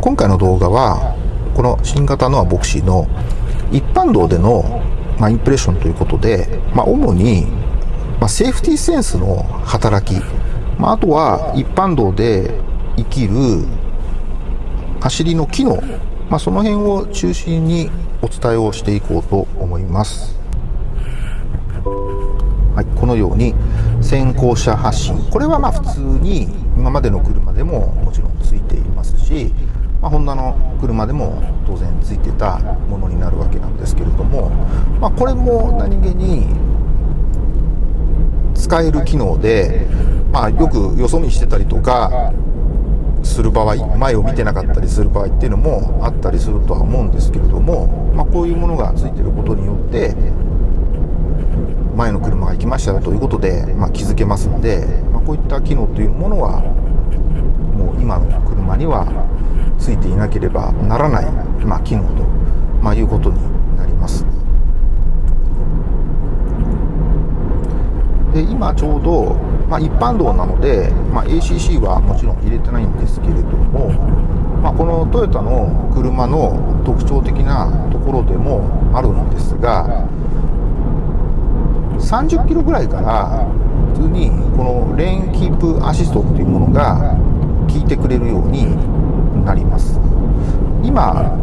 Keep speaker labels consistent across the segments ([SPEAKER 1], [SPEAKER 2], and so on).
[SPEAKER 1] 今回の動画はこの新型ノアボクシーの一般道での、まあ、インプレッションということで、まあ、主に、まあ、セーフティーセンスの働き、まあ、あとは一般道で生きる走りの機能、まあ、その辺を中心にお伝えをしていこうと思います。はい、このように先行車発進これはまあ普通に今までの車でももちろんついていますし、まあ、ホンダの車でも当然ついてたものになるわけなんですけれども、まあ、これも何気に使える機能で、まあ、よくよそ見してたりとかする場合前を見てなかったりする場合っていうのもあったりするとは思うんですけれども、まあ、こういうものがついてることによって前の車が行きましたということで、まあ、気づけますので、まあ、こういった機能というものはもう今の車にはついていなければならない、まあ、機能と、まあ、いうことになります。で今ちょうど、まあ、一般道なので、まあ、ACC はもちろん入れてないんですけれども、まあ、このトヨタの車の特徴的なところでもあるんですが30キロぐらいから普通にこのレーンキープアシストっていうものが効いてくれるようになります。今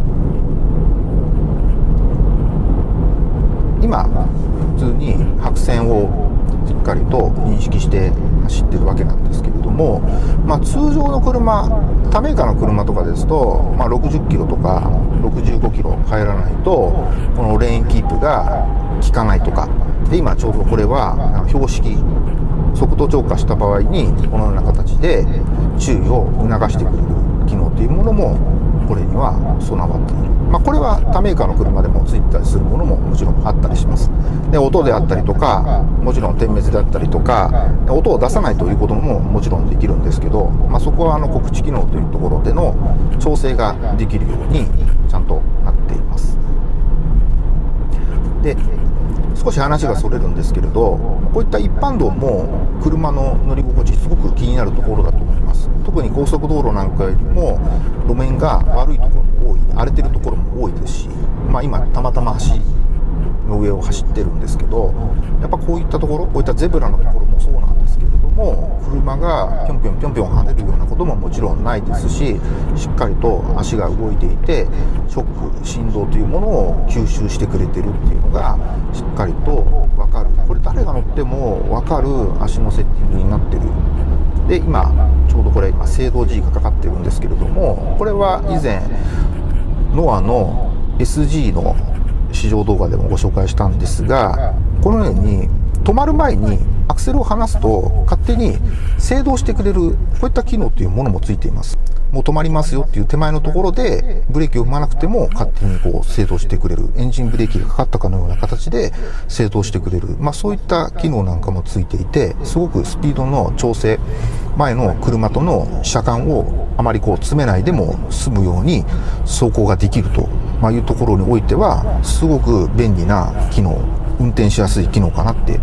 [SPEAKER 1] 今普通に白線をしっかりと認識して走ってるわけなんですけれども、まあ、通常の車他メーカーの車とかですと、まあ、60キロとか65キロ入らないとこのレーンキープが効かないとかで今ちょうどこれは標識速度超過した場合にこのような形で注意を促してくれる機能というものもこれには備わっている、まあ、これは他メーカーの車でもついてたりするものももちろんあったりします。で音であったりとかもちろん点滅であったりとか音を出さないということももちろんできるんですけど、まあ、そこはあの告知機能というところでの調整ができるようにちゃんとなっています。で少し話がそれるんですけれどこういった一般道も車の乗り心地すごく気になるところだと特に高速道路なんかよりも路面が悪いところも多い荒れてるところも多いですし、まあ、今たまたま橋の上を走ってるんですけどやっぱこういったところこういったゼブラのところもそうなんですけれども車がぴょんぴょんぴょんぴょん跳ねるようなことももちろんないですししっかりと足が動いていてショック振動というものを吸収してくれてるっていうのがしっかりと分かる。これ誰が乗っても分かる足のセッティングになってる。で今ょうどこれ今制動 G がかかってるんですけれどもこれは以前ノアの SG の試乗動画でもご紹介したんですがこのように止まる前にアクセルを離すと勝手に制動してくれるこういった機能というものもついています。もう止まりますよっていう手前のところでブレーキを踏まなくても勝手にこう制動してくれるエンジンブレーキがかかったかのような形で制動してくれる、まあ、そういった機能なんかもついていてすごくスピードの調整前の車との車間をあまりこう詰めないでも済むように走行ができるというところにおいてはすごく便利な機能運転しやすい機能かなって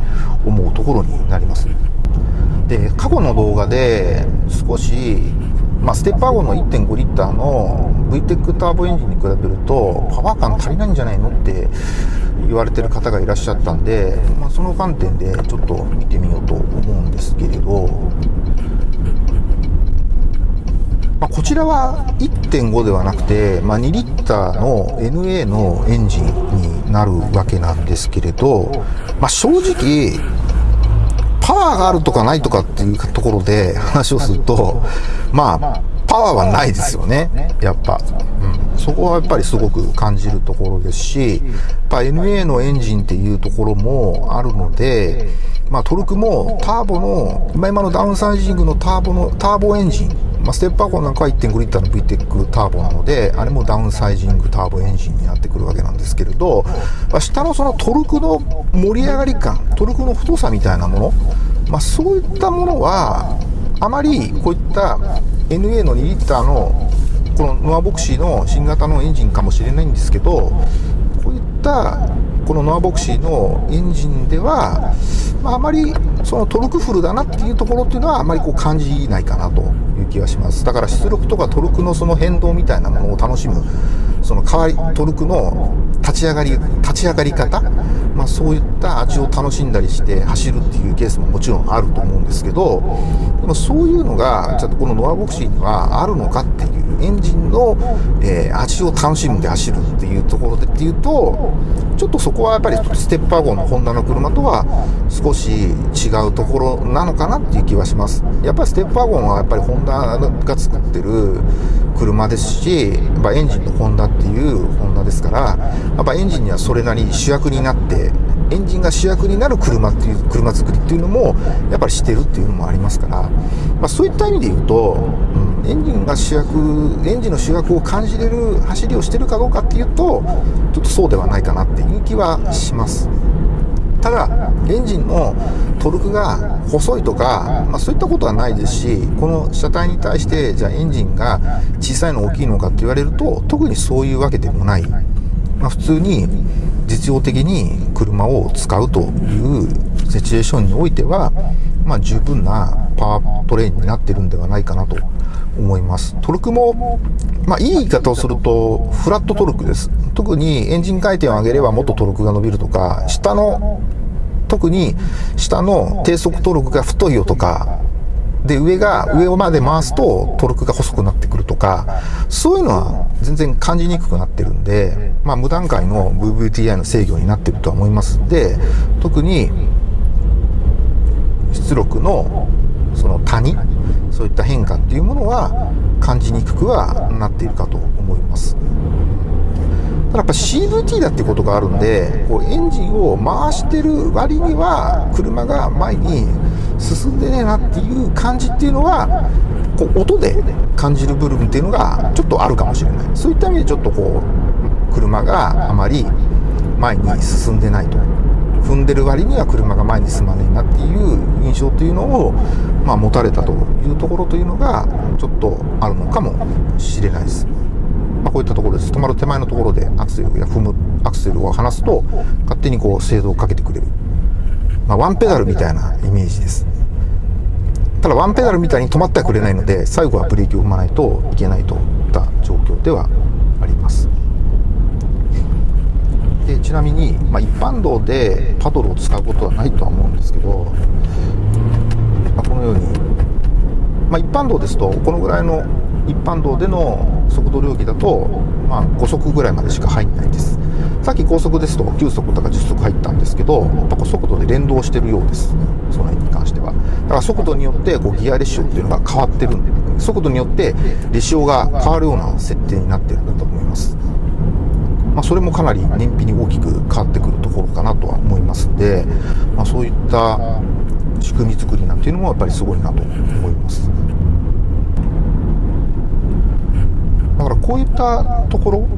[SPEAKER 1] 思うところになります。で過去の動画で少し、まあ、ステップワゴンの1.5リッターの VTEC ターボエンジンに比べるとパワー感足りないんじゃないのって言われてる方がいらっしゃったんで、まあ、その観点でちょっと見てみようと思うんですけれどまあ、こちらは1.5ではなくて、まあ、2リッターの NA のエンジンになるわけなんですけれど、まあ、正直、パワーがあるとかないとかっていうところで話をすると、まあ、パワーはないですよね、やっぱ。うん、そこはやっぱりすごく感じるところですし、やっぱ NA のエンジンっていうところもあるので、まあ、トルクもターボの、今今のダウンサイジングのターボの、ターボエンジンまあ、ステップワゴンなんかは1.5リッターの VTEC ターボなので、あれもダウンサイジングターボエンジンになってくるわけなんですけれど、まあ、下のそのトルクの盛り上がり感、トルクの太さみたいなもの、まあ、そういったものは、あまりこういった NA の2リッターのこのノアボクシーの新型のエンジンかもしれないんですけど、こういったこのノアボクシーのエンジンでは、まあ、あまりそのトルクフルだなっていうところっていうのはあまりこう感じないかなと。いう気がします。だから出力とかトルクのその変動みたいなものを楽しむその代わりトルクの立ち上がり立ち上がり方、まあ、そういった味を楽しんだりして走るっていうケースももちろんあると思うんですけどでもそういうのがちょっとこのノアボクシーにはあるのかっていうエンジンの、えー、味を楽しんで走るっていうところでっていうとちょっとそこはやっぱりステッパー号のホンダの車とは少し違うところなのかなっていう気はします。やっぱりステッパー号はやっぱりホンダが作ってる車ですし、やっぱエンジンのホンダっていうホンダですから、やっぱエンジンにはそれなり主役になって、エンジンが主役になる車っていう、車作りっていうのも、やっぱりしてるっていうのもありますから、まあ、そういった意味で言うと、うん、エンジンが主役、エンジンの主役を感じれる走りをしてるかどうかっていうと、ちょっとそうではないかなっていう気はします。ただエンジンのトルクが細いとか、まあ、そういったことはないですしこの車体に対してじゃあエンジンが小さいの大きいのかって言われると特にそういうわけでもない、まあ、普通に実用的に車を使うというシチュエーションにおいては、まあ、十分なパワートレインになってるんではないかなと思います。トルクも、まあ、いい言い方をすると、フラットトルクです。特にエンジン回転を上げればもっとトルクが伸びるとか、下の、特に下の低速トルクが太いよとか、で、上が、上まで回すとトルクが細くなってくるとか、そういうのは全然感じにくくなってるんで、まあ無段階の VVTI の制御になってるとは思いますんで、特に出力のその谷そういった変化っていうものは感じにくくはなっているかとやっぱ CVT だってことがあるんでこうエンジンを回してる割には車が前に進んでねえなっていう感じっていうのはこう音で感じる部分っていうのがちょっとあるかもしれないそういった意味でちょっとこう車があまり前に進んでないと踏んでる割には車が前に進まねえなっていう印象というのを、まあ、持たれたというところというのがちょっとあるのかもしれないです。こういったところです。止まる手前のところでアクセルや踏むアクセルを離すと勝手にこう制動をかけてくれる、まあ、ワンペダルみたいなイメージです。ただワンペダルみたいに止まってはくれないので最後はブレーキを踏まないといけないといった状況ではあります。でちなみに、まあ、一般道でパドルを使うことはないとは思うんですけど、まあ、このように、まあ、一般道ですとこのぐらいの一般道での速度領域だと、まあ、5速ぐらいまでしか入んないです。さっき高速ですと9速とか10速入ったんですけどやっぱ速度で連動してるようです。その辺に関しては。だから速度によってこうギアレシオっていうのが変わってるんで速度によってレシオが変わるような設定になってるんだと思います。まあ、それもかなり燃費に大きく変わってくるところかなとは思いますんで、まあ、そういった仕組み作りなんていうのもやっぱりすごいなと思います。だからこういったところ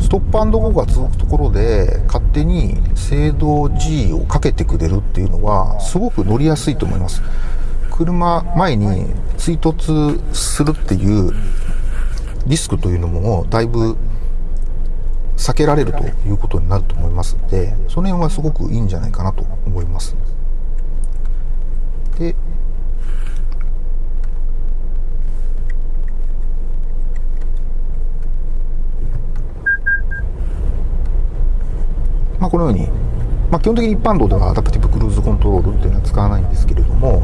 [SPEAKER 1] ストップアンドゴーが続くところで勝手に制動 G をかけてくれるっていうのはすごく乗りやすいと思います。車前に追突するっていうリスクというのもだいぶ避けられるということになると思います。のでその辺はすごくいいんじゃないかなと思います。でまあ、このように、まあ、基本的に一般道ではアダプティブクルーズコントロールっていうのは使わないんですけれども、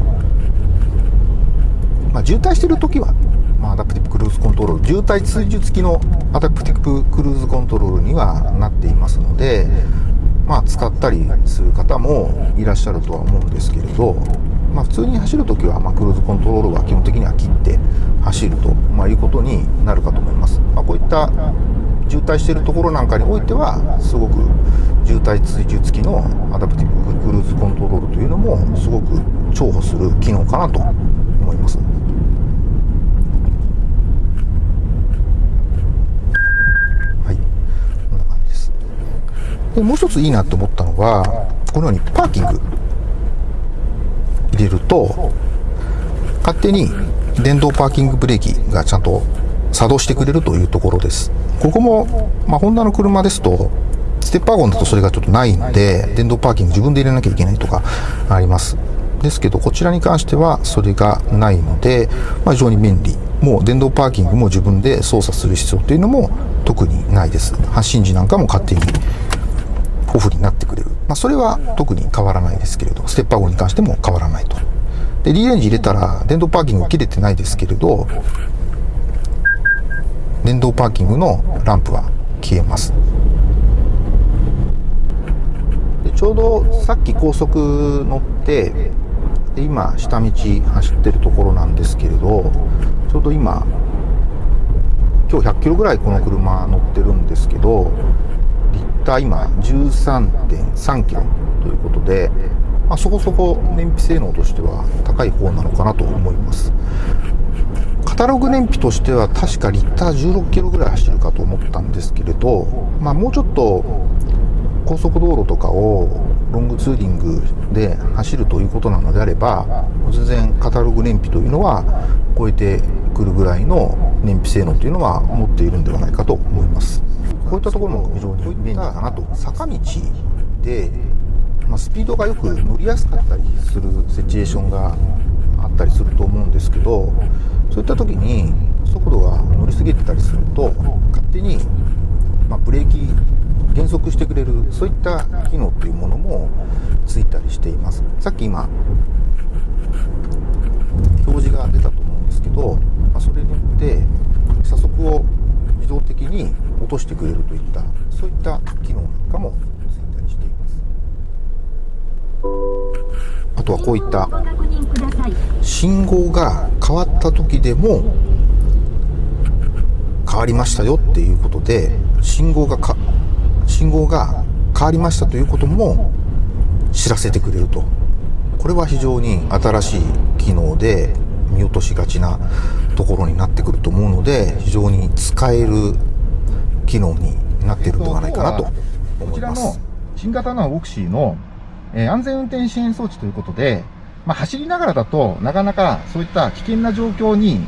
[SPEAKER 1] まあ、渋滞してる時はまあ、アダプティブクルーズコントロール渋滞追従付きのアダプティブクルーズコントロールにはなっていますので、まあ、使ったりする方もいらっしゃるとは思うんですけれど、まあ、普通に走るときは、まあ、クルーズコントロールは基本的には切って走ると、まあ、いうことになるかと思います、まあ、こういった渋滞しているところなんかにおいてはすごく渋滞追従付きのアダプティブクルーズコントロールというのもすごく重宝する機能かなと思います。はい、こんな感じです。でもう一ついいなと思ったのはこのようにパーキング入れると勝手に電動パーキングブレーキがちゃんと作動してくれるというところです。ここも、まあ、ホンダの車ですとステップワゴンだとそれがちょっとないんで電動パーキング自分で入れなきゃいけないとかありますですけど、こちらに関してはそれがないので、まあ、非常に便利。もう電動パーキングも自分で操作する必要というのも特にないです。発信時なんかも勝手にオフになってくれる。まあ、それは特に変わらないですけれど、ステッパー号に関しても変わらないと。で、D レンジ入れたら電動パーキング切れてないですけれど、電動パーキングのランプは消えます。ちょうどさっき高速乗って今下道走ってるところなんですけれどちょうど今今日100キロぐらいこの車乗ってるんですけどリッター今13.3キロということで、まあ、そこそこ燃費性能としては高い方なのかなと思います。カタログ燃費としては確かリッター16キロぐらい走るかと思ったんですけれど、まあ、もうちょっと高速道路とかをロングツーリングで走るということなのであれば全然カタログ燃費というのは超えてくるぐらいの燃費性能というのは持っているんではないかと思います。こういったところも非常に便利かなと。坂道で、まあ、スピードがよく乗りやすかったりするシチュエーションがあったりすると思うんですけどそういった時に速度が乗りすぎてたりすると勝手に、まあ、ブレーキ減速してくれるそういった機能というものもついたりしています。さっき今表示が出たと思うんですけど、まあ、それによって加速を自動的に落としてくれるといったそういった機能なんかもついたりしています。あとはこういった信号が変わった時でも変わりましたよっていうことで信号がか信号が変わりましたということも知らせてくれると。これは非常に新しい機能で見落としがちなところになってくると思うので、非常に使える機能になっているのではないかなと思います。こちらの
[SPEAKER 2] 新型のオクシーの、え安全運転支援装置ということで、まあ、走りながらだとなかなかそういった危険な状況に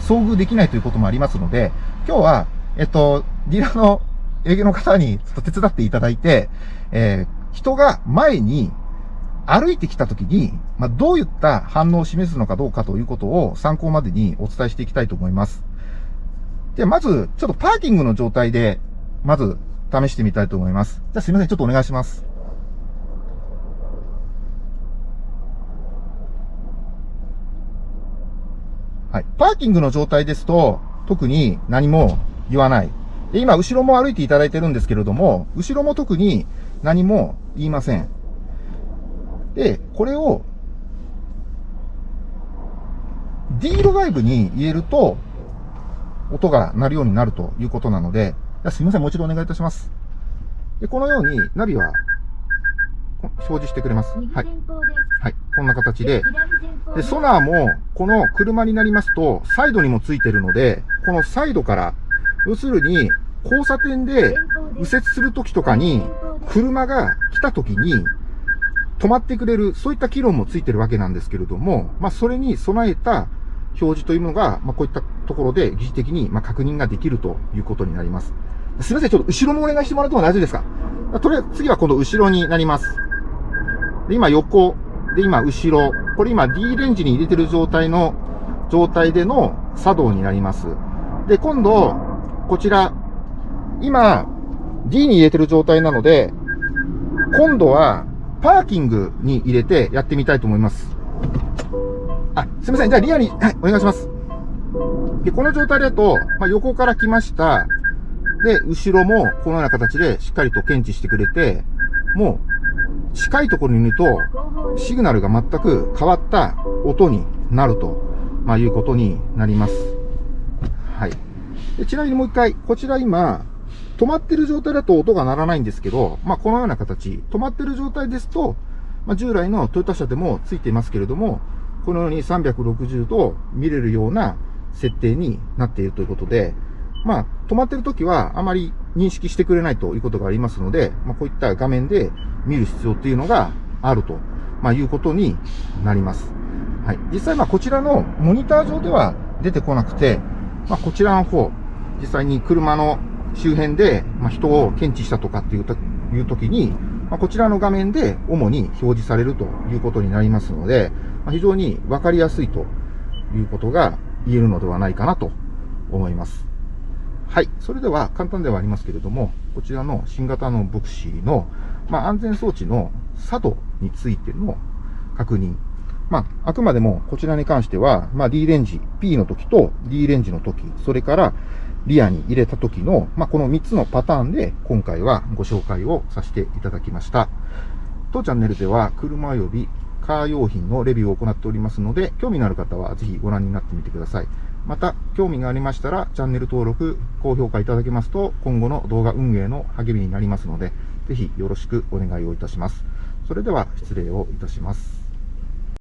[SPEAKER 2] 遭遇できないということもありますので、今日は、えっと、ディーラーの営業の方にちょっと手伝っていただいて、えー、人が前に歩いてきたときに、まあ、どういった反応を示すのかどうかということを参考までにお伝えしていきたいと思います。で、まず、ちょっとパーキングの状態で、まず、試してみたいと思います。じゃあすいません、ちょっとお願いします。はい。パーキングの状態ですと、特に何も言わない。で、今、後ろも歩いていただいてるんですけれども、後ろも特に何も言いません。で、これを、D ドイブに入れると、音が鳴るようになるということなので、すみません、もう一度お願いいたします。で、このようにナビは表示してくれます。はい。はい。こんな形で。で、ソナーも、この車になりますと、サイドにもついてるので、このサイドから、要するに、交差点で右折するときとかに、車が来たときに、止まってくれる、そういった機能もついてるわけなんですけれども、まあ、それに備えた表示というのが、まあ、こういったところで疑似的に、ま、確認ができるということになります。すみません、ちょっと後ろもお願いしてもらっても大丈夫ですか？とりあえず次は今度後ろになります。で、今横、で、今後ろ。これ今 D レンジに入れてる状態の、状態での作動になります。で、今度、こちら、今、D に入れてる状態なので、今度は、パーキングに入れてやってみたいと思います。あ、すみません。じゃあリアに、はい、お願いします。で、この状態だと、まあ、横から来ました。で、後ろもこのような形でしっかりと検知してくれて、もう、近いところにいると、シグナルが全く変わった音になると、まあ、いうことになります。はい。でちなみにもう一回、こちら今、止まってる状態だと音が鳴らないんですけど、まあ、このような形、止まってる状態ですと、まあ、従来のトヨタ車でもついていますけれども、このように360度見れるような設定になっているということで、まあ、止まってる時はあまり認識してくれないということがありますので、まあ、こういった画面で見る必要っていうのがあると、まあ、いうことになります。はい。実際、まあ、こちらのモニター上では出てこなくて、まあ、こちらの方、実際に車の周辺で、ま、人を検知したとかっていうという時に、ま、こちらの画面で主に表示されるということになりますので、ま、非常にわかりやすいということが言えるのではないかなと思います。はい。それでは簡単ではありますけれども、こちらの新型のボクシーの、まあ、安全装置の作動についての確認。まあ、あくまでもこちらに関しては、まあ、D レンジ、P の時と D レンジの時、それからリアに入れた時の、まあ、この3つのパターンで今回はご紹介をさせていただきました。当チャンネルでは車及びカー用品のレビューを行っておりますので、興味のある方はぜひご覧になってみてください。また、興味がありましたら、チャンネル登録、高評価いただけますと、今後の動画運営の励みになりますので、ぜひよろしくお願いをいたします。それでは失礼をいたします。